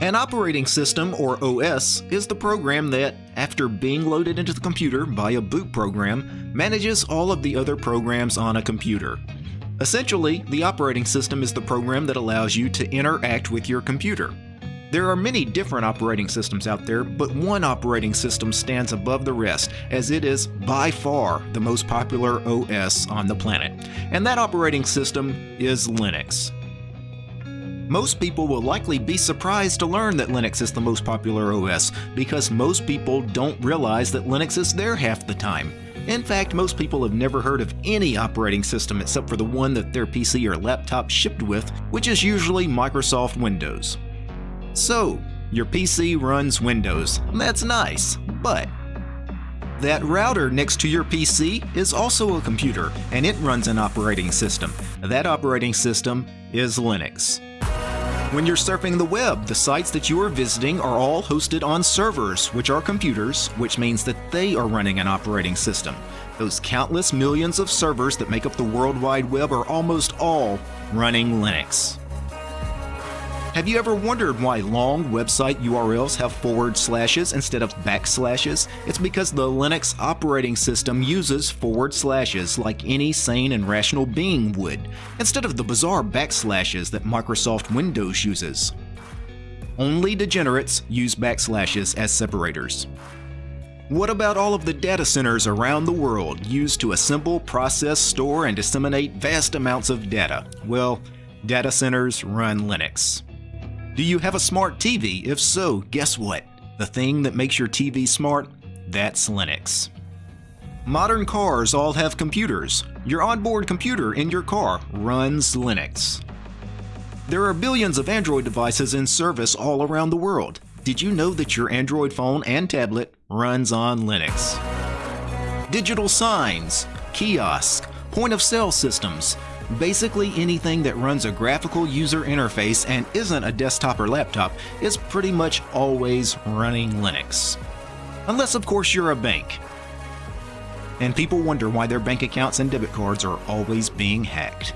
An operating system, or OS, is the program that, after being loaded into the computer by a boot program, manages all of the other programs on a computer. Essentially, the operating system is the program that allows you to interact with your computer. There are many different operating systems out there, but one operating system stands above the rest, as it is by far the most popular OS on the planet. And that operating system is Linux. Most people will likely be surprised to learn that Linux is the most popular OS, because most people don't realize that Linux is there half the time. In fact, most people have never heard of any operating system except for the one that their PC or laptop shipped with, which is usually Microsoft Windows. So, your PC runs Windows. That's nice, but that router next to your PC is also a computer, and it runs an operating system. That operating system is Linux. When you're surfing the web, the sites that you are visiting are all hosted on servers, which are computers, which means that they are running an operating system. Those countless millions of servers that make up the World Wide Web are almost all running Linux. Have you ever wondered why long website URLs have forward slashes instead of backslashes? It's because the Linux operating system uses forward slashes like any sane and rational being would, instead of the bizarre backslashes that Microsoft Windows uses. Only degenerates use backslashes as separators. What about all of the data centers around the world used to assemble, process, store, and disseminate vast amounts of data? Well, data centers run Linux. Do you have a smart TV? If so, guess what? The thing that makes your TV smart? That's Linux. Modern cars all have computers. Your onboard computer in your car runs Linux. There are billions of Android devices in service all around the world. Did you know that your Android phone and tablet runs on Linux? Digital signs, kiosks, point of sale systems, Basically anything that runs a graphical user interface and isn't a desktop or laptop is pretty much always running Linux. Unless of course you're a bank. And people wonder why their bank accounts and debit cards are always being hacked.